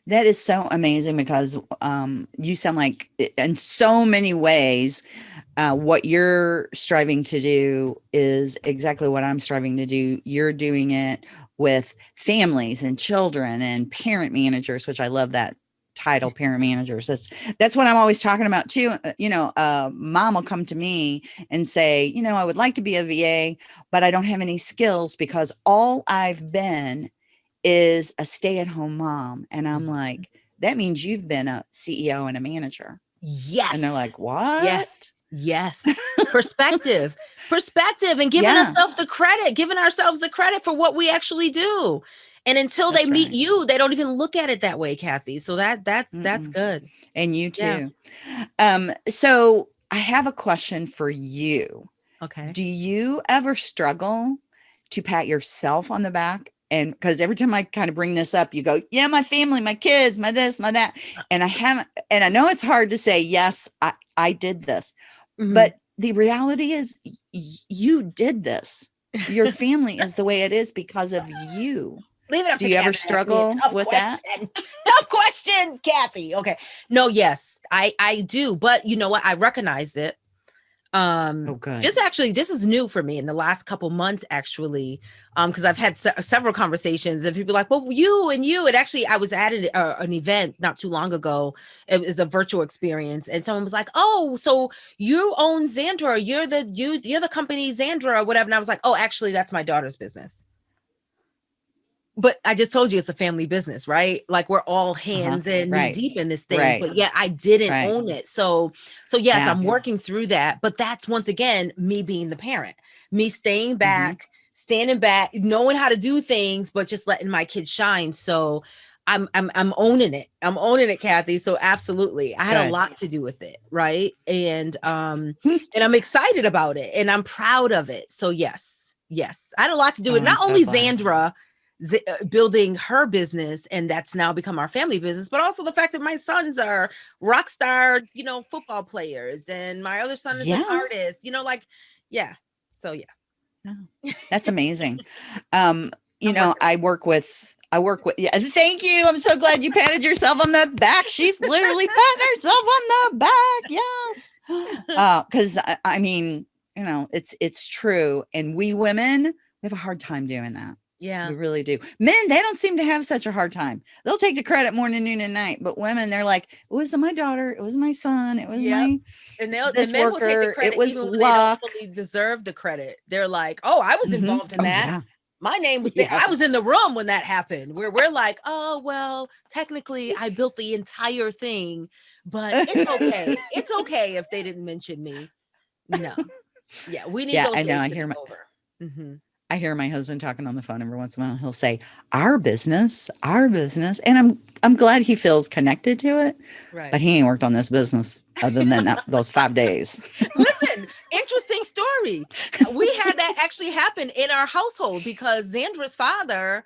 That is so amazing because um, you sound like, in so many ways, uh, what you're striving to do is exactly what I'm striving to do. You're doing it with families and children and parent managers, which I love that title, parent managers. That's that's what I'm always talking about too. Uh, You know, uh, mom will come to me and say, you know, I would like to be a VA, but I don't have any skills because all I've been is a stay-at-home mom and i'm Mhm. like that means you've been a ceo and a manager Yes. and they're like what Yes. Yes. Perspective. (laughs) Perspective and giving ourselves the credit, giving ourselves the credit for what we actually do. And until That's they meet right. you, they don't even look at it that way, Kathy. So that that's that's Mm-mm. good. and you Yeah. too um so i have a question for you Okay. do you ever struggle to pat yourself on the back and because every time i kind of bring this up you go yeah my family my kids my this my that and i haven't and i know it's hard to say yes i i did this Mhm. but the reality is you did this your family is the way it is because of you leave it up do to you ever Kathy to ask me a struggle with that? (laughs) tough question, Kathy. Okay. No, yes, I I do, but you know what? I recognize it. Um oh good this actually this is new for me in the last couple months actually um because i've had se- several conversations and people are like well you and you and actually i was at an, uh, an event not too long ago it was a virtual experience and someone was like oh so you own Zandra you're the you you're the company Zandra or whatever and i was like oh actually that's my daughter's business but I just told you it's a family business, right? Like we're all hands in, Uh-huh. Right. deep in this thing. Right. But yeah, I didn't Right. own it. So, so yes, Yeah. I'm working through that. But that's once again me being the parent, me staying Mm-hmm. back, standing back, knowing how to do things, but just letting my kids shine. So I'm I'm I'm owning it. I'm owning it, Kathy. So absolutely. I had a lot to do with it, right? And um (laughs) and I'm excited about it and I'm proud of it. So yes, yes. I had a lot to do with Oh, not so only glad. Zandra Z- uh, building her business and that's now become our family business but also the fact that my sons are rock star you know football players and my other son is Yeah. an artist you know like yeah so yeah That's amazing. Um, (laughs) you I'm know. I work with I work with yeah, thank you. I'm so glad you patted yourself on the back. She's literally (laughs) patting herself on the back. Yes. (laughs) Uh, because I, I mean, you know, it's it's true. And we women, we have a hard time doing that. Yeah We really do. Men, they don't seem to have such a hard time. They'll take the credit morning, noon, and night. But women, they're like, it wasn't my daughter, it was my son, it was Yep. my and they'll this the men will take worker, the it credit was even luck. they don't really deserve the credit they're like oh i was Mhm. involved in Oh, that yeah. my name was there. I was in the room when that happened. Where we're like, oh well, technically I built the entire thing, but it's okay. (laughs) it's okay if they didn't mention me. No, yeah, we need Yeah, those I know, I hear my- over. Mhm. I hear my husband talking on the phone every once in a while. He'll say, "Our business, our business," and I'm I'm glad he feels connected to it. Right. But he ain't worked on this business other than that, (laughs) those five days. Listen, interesting story. We had that (laughs) actually happen in our household because Zandra's father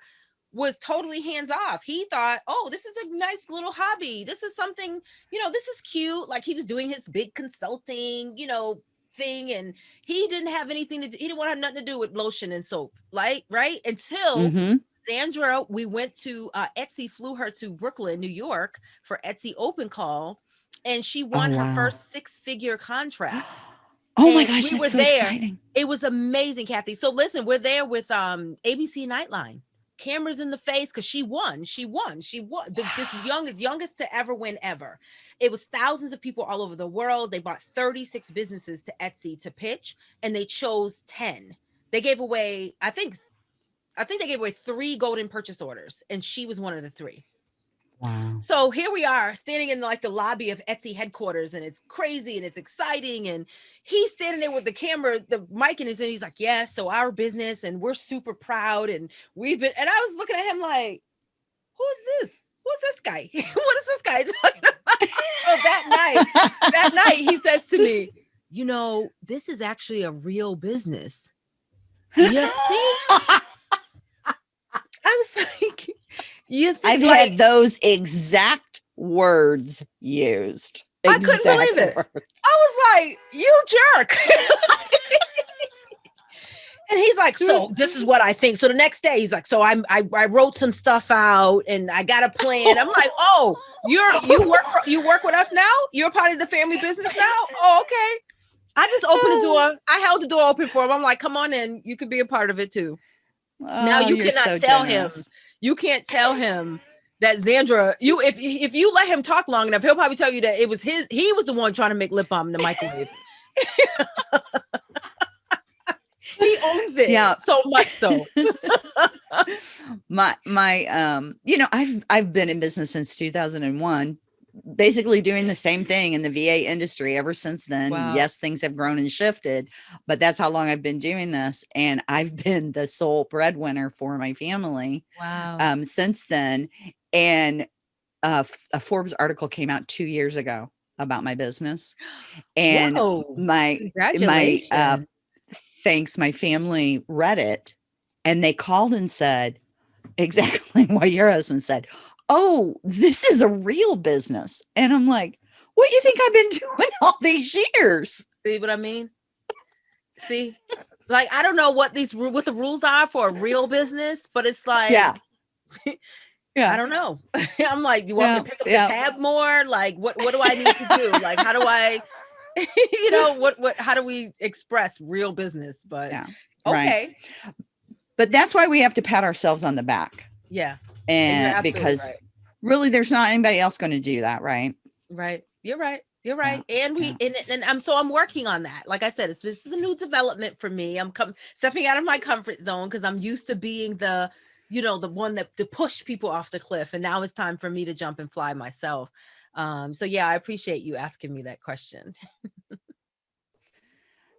was totally hands off. He thought, oh, this is a nice little hobby. This is something, you know, this is cute. Like he was doing his big consulting, you know, thing. And he didn't have anything to do, he didn't want to have nothing to do with lotion and soap, like, right? Until Mhm. Zandra, we went to uh, Etsy, flew her to Brooklyn, New York for Etsy Open Call, and she won Oh, wow. her first six figure contract (gasps) Oh my gosh, we were so there. exciting! it was amazing kathy so listen we're there with um abc nightline cameras in the face because she won she won she won the, this (sighs) youngest youngest to ever win ever. It was thousands of people all over the world they bought 36 businesses to etsy to pitch and they chose 10 they gave away i think i think they gave away three golden purchase orders and she was one of the three Wow. so here we are standing in like the lobby of Etsy headquarters, and it's crazy and it's exciting. And he's standing there with the camera, the mic in his hand. He's like, Yes, so our business, and we're super proud. And we've been, and I was looking at him like, Who's this? Who's this guy? (laughs) what is this guy (laughs) talking about? so that night, that night, he says to me, You know, this is actually a real business. (laughs) Think? I was like, You think I've like, had those exact words used. I couldn't believe Exact it. words. I was like, you jerk. (laughs) and he's like, so (laughs) this is what I think. So the next day he's like, so I'm I, I wrote some stuff out and I got a plan. I'm like, oh, you're you work for, you work with us now? You're part of the family business now? Oh, okay. I just opened the oh. door. I held the door open for him. I'm like, come on in. You could be a part of it too. now Oh, you you're cannot so tell generous. him. You can't tell him that Zandra, you if if you let him talk long enough, he'll probably tell you that it was his, he was the one trying to make lip balm in the microwave. (laughs) he owns it. Yeah. So much so. (laughs) my my um you know i've i've been in business since 2001 basically doing the same thing in the va industry ever since then Wow. yes things have grown and shifted but that's how long i've been doing this and i've (laughs) been the sole breadwinner for my family Wow. um since then and uh, a forbes article came out two years ago about my business (gasps) and my congratulations. uh, thanks my family read it and they called and said (laughs) exactly what your husband said oh this is a real business and i'm like what do you think i've been (laughs) doing all these years See what I mean? See, like I don't know what these what the rules are for a real business, but it's like yeah (laughs) yeah I don't know. (laughs) I'm like, you want me to pick up yeah. the tab more? Like, what what do I need to do? like, how do I, you know, what what how do we express real business? But Yeah, right. okay, but that's why we have to pat ourselves on the back yeah, and and because right. Really there's not anybody else going to do that right right, you're right. You're Yeah, right, and we and, and I'm so I'm working on that. Like I said, it's this is a new development for me. I'm come stepping out of my comfort zone because I'm used to being the, you know, the one that to push people off the cliff, and now it's time for me to jump and fly myself. Um, so yeah, I appreciate you asking me that question.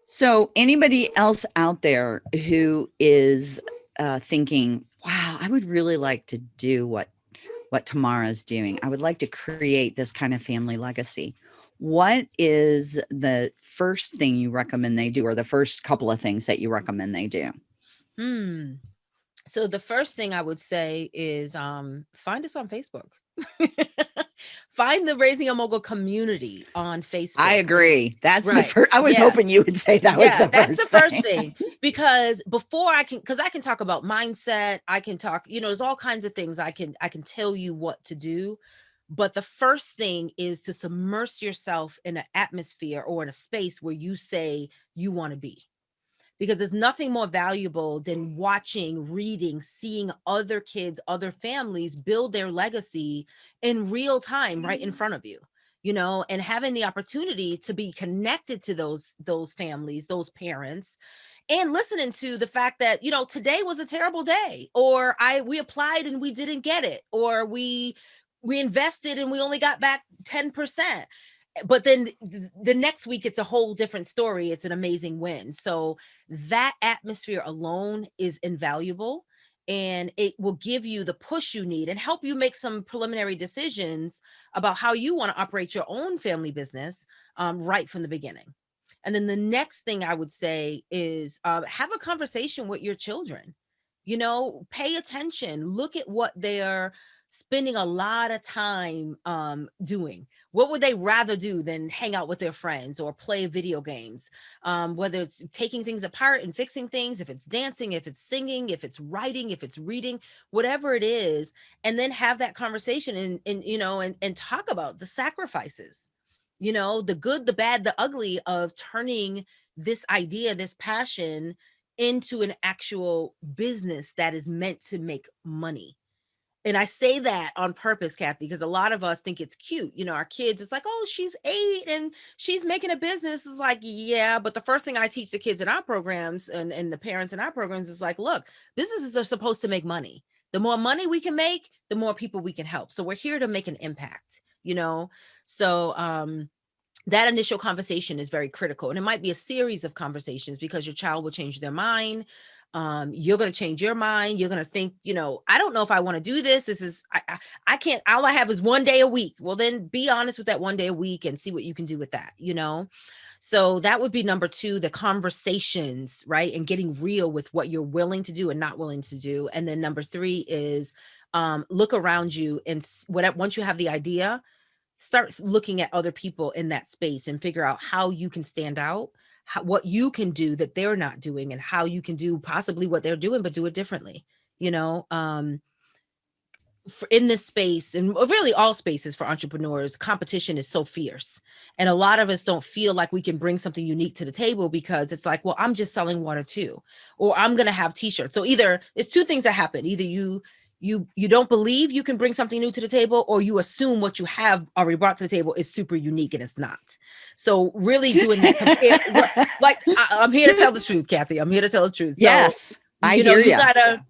So, anybody else out there who is uh, thinking, "Wow, I would really like to do what what Tamara's doing. I would like to create this kind of family legacy." What is the first thing you recommend they do, or the first couple of things that you recommend they do? Hmm. so the first thing I would say is um, find us on Facebook. (laughs) find the Raising a Mogul community on Facebook. I agree. That's the first. I was Yeah. hoping you would say that was the that's first the first thing. thing. Because before I can, because I can talk about mindset, I can talk, you know, there's all kinds of things I can I can tell you what to do. But the first thing is to submerge yourself in an atmosphere or in a space where you say you want to be. Because there's nothing more valuable than watching, reading, seeing other kids, other families build their legacy in real time right in mm-hmm. front of you you know and having the opportunity to be connected to those those families those parents and listening to the fact that you know today was a terrible day or i we applied and we didn't get it or we we invested and we only got back 10% but then the next week it's a whole different story it's an amazing win so that atmosphere alone is invaluable and it will give you the push you need and help you make some preliminary decisions about how you want to operate your own family business um, right from the beginning. And then the next thing I would say is uh, have a conversation with your children. You know, pay attention, look at what they're spending a lot of time um, doing. What would they rather do than hang out with their friends or play video games? Um, whether it's taking things apart and fixing things, if it's dancing, if it's singing, if it's writing, if it's reading, whatever it is, and then have that conversation and, and you know and, and talk about the sacrifices you know the good the bad the ugly of turning this idea this passion into an actual business that is meant to make money and I say that on purpose, Kathy, because a lot of us think it's cute. You know, our kids, it's like, oh, she's eight and she's making a business. It's like, yeah, but the first thing I teach the kids in our programs and, and the parents in our programs is like, look, businesses are supposed to make money. The more money we can make, the more people we can help. So we're here to make an impact, you know? So um that initial conversation is very critical. And it might be a series of conversations because your child will change their mind um you're going to change your mind you're going to think you know i don't know if i want to do this this is I, I i can't all i have is one day a week. Well then be honest with that one day a week and see what you can do with that you know? So that would be number two the conversations right and getting real with what you're willing to do and not willing to do and then number three is um look around you and whatever once you have the idea start looking at other people in that space and figure out how you can stand out how, what you can do that they're not doing and how you can do possibly what they're doing but do it differently you know um for in this space and really all spaces for entrepreneurs competition is so fierce. And a lot of us don't feel like we can bring something unique to the table because it's like well i'm just selling water too or i'm going to have t-shirts. So either there's two things that happen. Either you you you don't believe you can bring something new to the table or you assume what you have already brought to the table is super unique and it's not. So really doing that compare, (laughs) like I, i'm here to tell the truth kathy. I'm here to tell the truth. So, yes, I you know, hear you you. gotta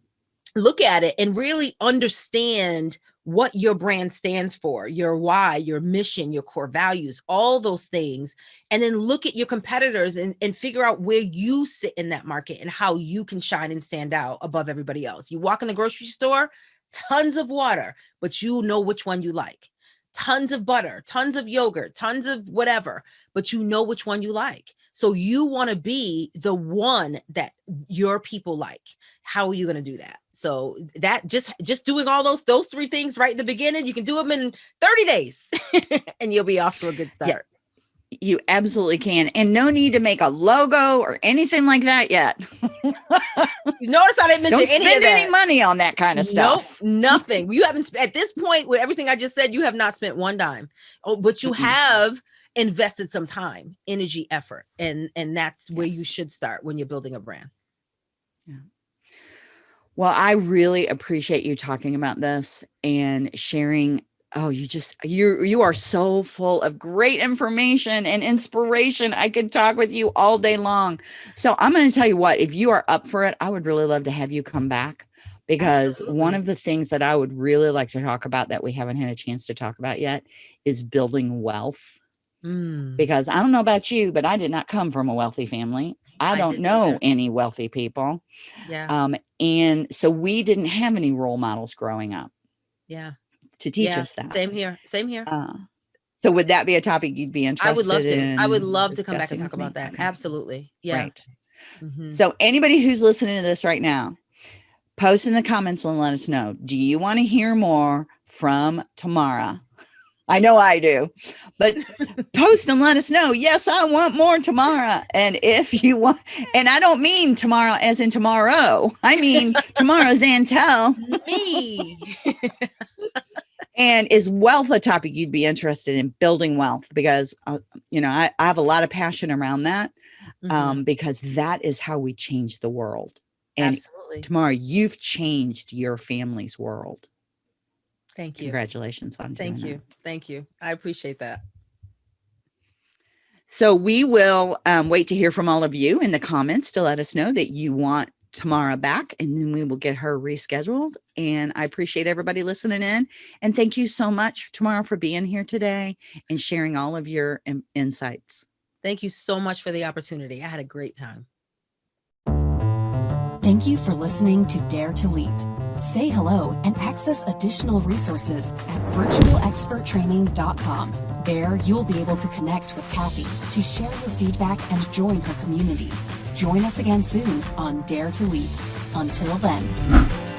look at it and really understand what your brand stands for, your why, your mission, your core values, all those things. And then look at your competitors and, and figure out where you sit in that market and how you can shine and stand out above everybody else. You walk in the grocery store, tons of water, but you know which one you like. Tons of butter, tons of yogurt, tons of whatever, but you know which one you like. So you want to be the one that your people like. How are you going to do that? So that just just doing all those those three things right in the beginning, you can do them in 30 days (laughs) and you'll be off to a good Yeah. You absolutely can. And no need to make a logo or anything like that yet. You notice I didn't mention Don't any of spend any money on that kind of stuff. Nope, nothing. You haven't at this point with everything I just said. You have not spent one dime, oh, but you Mm-mm. have invested some time, energy, effort, and and that's where you should start when you're building a brand. Yeah. Well, I really appreciate you talking about this and sharing. Oh, you just you you are so full of great information and inspiration. I could talk with you all day long. So I'm going to tell you what, if you are up for it, I would really love to have you come back because one of the things that I would really like to talk about that we haven't had a chance to talk about yet is building wealth. Mm, Because I don't know about you, but I did not come from a wealthy family. I, I don't know either. any wealthy people. yeah, Um, and so we didn't have any role models growing up yeah, to teach yeah. us that. Same here. Same here. Uh, so would that be a topic you'd be interested in? I would love to. I would love to come back and talk about that. Okay, Absolutely. Yeah. Great. Mhm. So anybody who's listening to this right now, post in the comments and let us know. Do you want to hear more from Tamara? I know I do, but (laughs) post and let us know. Yes, I want more tomorrow. And if you want, and I don't mean tomorrow as in tomorrow, I mean (laughs) tomorrow Zantell. Me. (laughs) and is wealth a topic you'd be interested in building wealth? Because, uh, you know, I, I have a lot of passion around that Mhm. um, because that is how we change the world. And Absolutely. tomorrow you've changed your family's world. Thank you. Congratulations on Thank that. you. Thank you. I appreciate that. So we will um, wait to hear from all of you in the comments to let us know that you want Tamara back, and then we will get her rescheduled. And I appreciate everybody listening in. And thank you so much, Tamara, for being here today and sharing all of your in- insights. Thank you so much for the opportunity. I had a great time. Thank you for listening to Dare to Leap. Say hello and access additional resources at virtualexperttraining.com. There, you'll be able to connect with Kathy to share your feedback and join her community. Join us again soon on Dare to Leap. Until then.